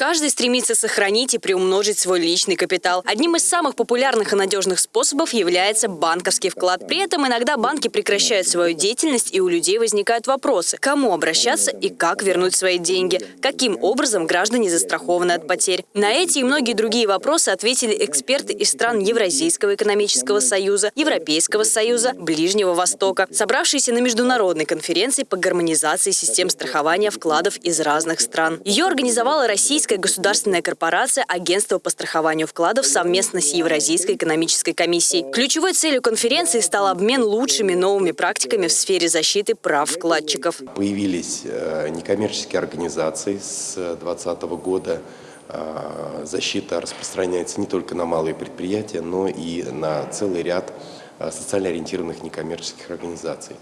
Каждый стремится сохранить и приумножить свой личный капитал. Одним из самых популярных и надежных способов является банковский вклад. При этом иногда банки прекращают свою деятельность, и у людей возникают вопросы, кому обращаться и как вернуть свои деньги, каким образом граждане застрахованы от потерь. На эти и многие другие вопросы ответили эксперты из стран Евразийского экономического союза, Европейского союза, Ближнего Востока, собравшиеся на международной конференции по гармонизации систем страхования вкладов из разных стран. Ее организовала Российская Российская государственная корпорация Агентство по страхованию вкладов совместно с Евразийской экономической комиссией. Ключевой целью конференции стал обмен лучшими новыми практиками в сфере защиты прав вкладчиков. Появились э, некоммерческие организации с 2020 года. Э, защита распространяется не только на малые предприятия, но и на целый ряд э, социально ориентированных некоммерческих организаций.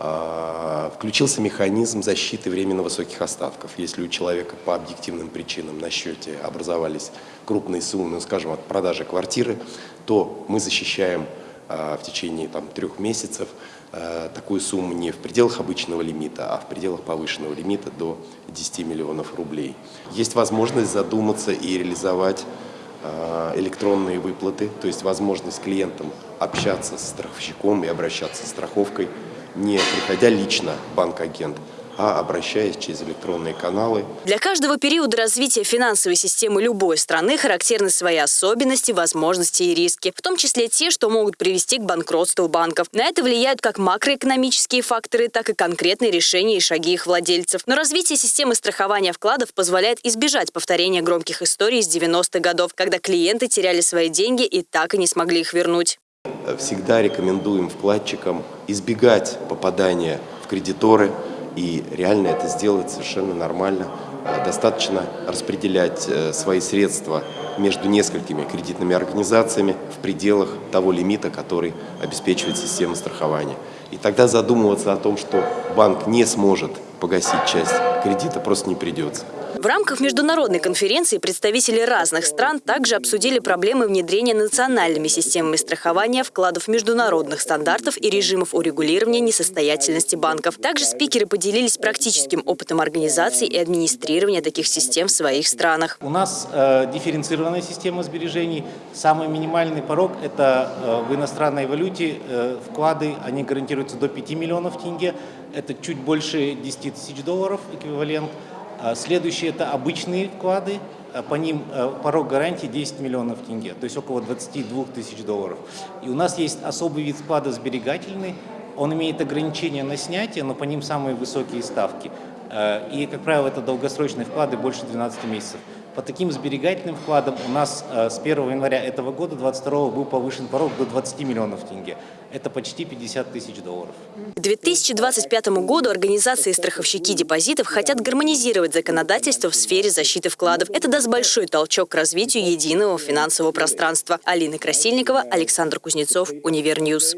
А, включился механизм защиты временно высоких остатков. Если у человека по объективным причинам на счете образовались крупные суммы, ну, скажем, от продажи квартиры, то мы защищаем а, в течение там, трех месяцев а, такую сумму не в пределах обычного лимита, а в пределах повышенного лимита до 10 миллионов рублей. Есть возможность задуматься и реализовать электронные выплаты, то есть возможность клиентам общаться с страховщиком и обращаться с страховкой не приходя лично банк-агент, а обращаясь через электронные каналы. Для каждого периода развития финансовой системы любой страны характерны свои особенности, возможности и риски, в том числе те, что могут привести к банкротству банков. На это влияют как макроэкономические факторы, так и конкретные решения и шаги их владельцев. Но развитие системы страхования вкладов позволяет избежать повторения громких историй из 90-х годов, когда клиенты теряли свои деньги и так и не смогли их вернуть всегда рекомендуем вкладчикам избегать попадания в кредиторы, и реально это сделать совершенно нормально. Э, достаточно распределять э, свои средства между несколькими кредитными организациями в пределах того лимита, который обеспечивает система страхования. И тогда задумываться о том, что банк не сможет погасить часть кредита, просто не придется. В рамках международной конференции представители разных стран также обсудили проблемы внедрения национальными системами страхования вкладов международных стандартов и режимов урегулирования несостоятельности банков. Также спикеры поделились практическим опытом организации и администрирования таких систем в своих странах. У нас э, дифференцированная система сбережений. Самый минимальный порог – это э, в иностранной валюте э, вклады, они гарантируются до 5 миллионов тенге. Это чуть больше 10 тысяч долларов эквивалент. А следующие – это обычные вклады, а по ним э, порог гарантии 10 миллионов тенге, то есть около 22 тысяч долларов. И у нас есть особый вид вклада сберегательный, он имеет ограничения на снятие, но по ним самые высокие ставки. Э, и, как правило, это долгосрочные вклады больше 12 месяцев. По таким сберегательным вкладам у нас э, с 1 января этого года, 2022, был повышен порог до 20 миллионов тенге. Это почти 50 тысяч долларов. К 2025 году организации страховщики депозитов хотят гармонизировать законодательство в сфере защиты вкладов. Это даст большой толчок к развитию единого финансового пространства. Алина Красильникова, Александр Кузнецов, Универньюз.